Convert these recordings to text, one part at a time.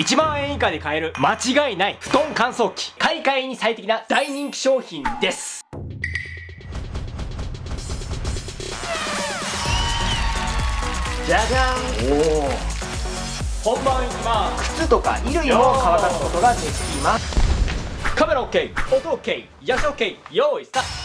1万円以下で買える間違いない布団乾燥機。買い替えに最適な大人気商品です。じゃじゃん。おお本番いきます靴とか衣類も乾かすことができます。カメラ OK 音 OK 野菜 OK 用意スタート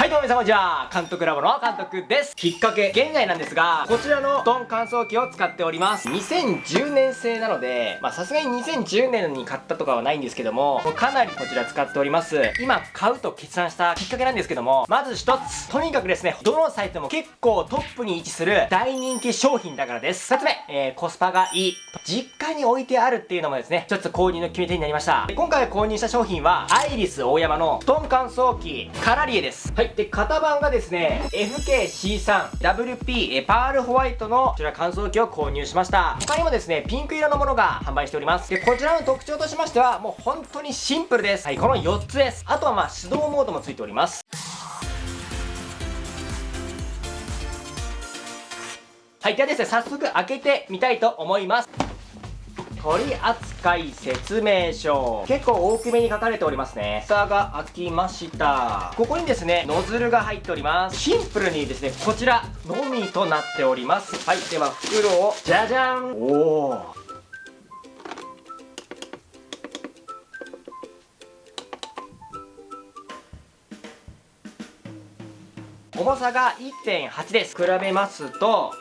はいどうも皆さんこんにちは。監督ラボの監督です。きっかけ現在なんですがこちらの布団乾燥機を使っております。2010年製なのでまあさすがに2010年に買ったとかはないんですけどもかなりこちら使っております。今買うと決断したきっかけなんですけどもまず一つとにかくですねどのサイトも結構トップに位置する大人気商品だからです。2つ目、えー、コスパがいい。実家に置いてあるっていうのもですねちょっと購入の決め手になりました。今回購入した商品はアイリス大山の布団乾燥機カラリエです。はい。で型番がですね FKC3WP パールホワイトのこちら乾燥機を購入しました。他にもですねピンク色のものが販売しております。でこちらの特徴としましてはもう本当にシンプルです。はいこの4つです。あとはまあ手動モードもついております。はいではですね早速開けてみたいと思います。取扱説明書。結構大きめに書かれておりますね。蓋が開きました。ここにですねノズルが入っております。シンプルにですねこちらのみとなっております。はいでは袋をじゃじゃんおお重さが1.8です。比べますと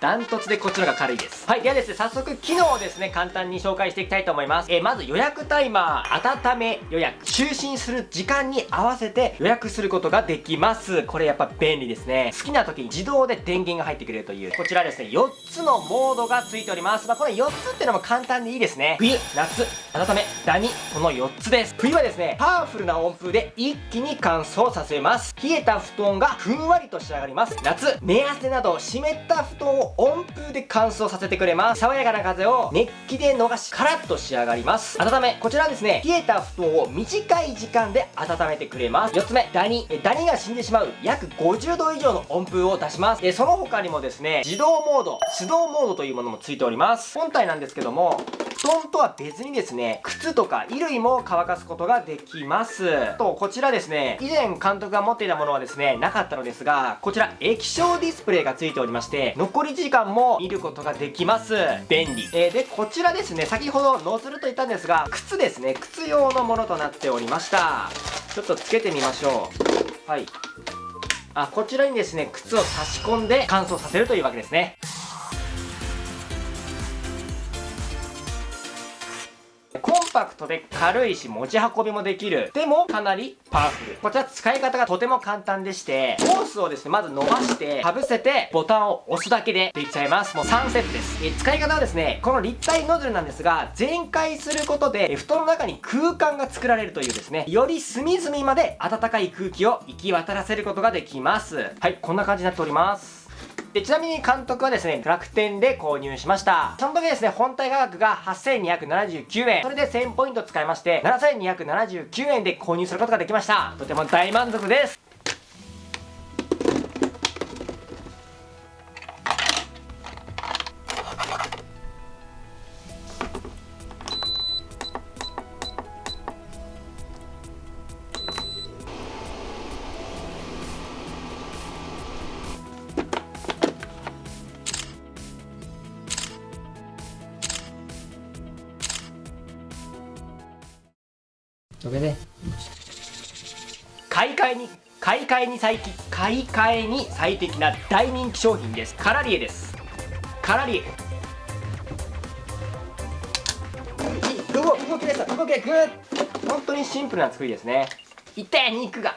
ダントツでこっちのが軽いです。はいではですね早速機能をですね簡単に紹介していきたいと思います。えー、まず予約タイマー温め予約就寝する時間に合わせて予約することができます。これやっぱ便利ですね。好きな時に自動で電源が入ってくれるという。こちらですね4つのモードが付いております。まあこれ4つっていうのも簡単でいいですね。冬夏温めダニこの4つです。冬はですねパワフルな温風で一気に乾燥させます。冷えた布団がふんわりと仕上がります。夏寝汗など湿った布団を温風で乾燥させてくれます。爽やかな風を熱気で逃しカラッと仕上がります。温めこちらはですね冷えた布団を短い時間で温めてくれます。4つ目ダニ。ダニが死んでしまう。約50度以上の温風を出します。でその他にもですね自動モード手動モードというものもついております。本体なんですけども布団とは別にですね靴とか衣類も乾かすことができます。とこちらですね以前監督が持っていたものはですねなかったのですがこちら液晶ディスプレイがついておりまして残り時間も見ることができます。便利、えー、でこちらですね先ほどノズルと言ったんですが靴ですね靴用のものとなっておりました。ちょっとつけてみましょう。はい。あこちらにですね靴を差し込んで乾燥させるというわけですね。コンパクトで軽いし持ち運びもできる。でもかなりパワフル。こちら使い方がとても簡単でして、ホースをですね、まず伸ばして、かぶせて、ボタンを押すだけでできちゃいます。もう3セットです。え使い方はですね、この立体ノズルなんですが、全開することで、布団の中に空間が作られるというですね、より隅々まで暖かい空気を行き渡らせることができます。はい、こんな感じになっております。で、ちなみに監督はですね、楽天で購入しました。その時ですね、本体価格が8279円。それで1000ポイント使いまして、7279円で購入することができました。とても大満足です。それで。買い替えに買い替えに最買い替えに最適な大人気商品です。カラリエです。カラリエ。動動きでした動きでグッ。本当にシンプルな作りですね。痛い肉が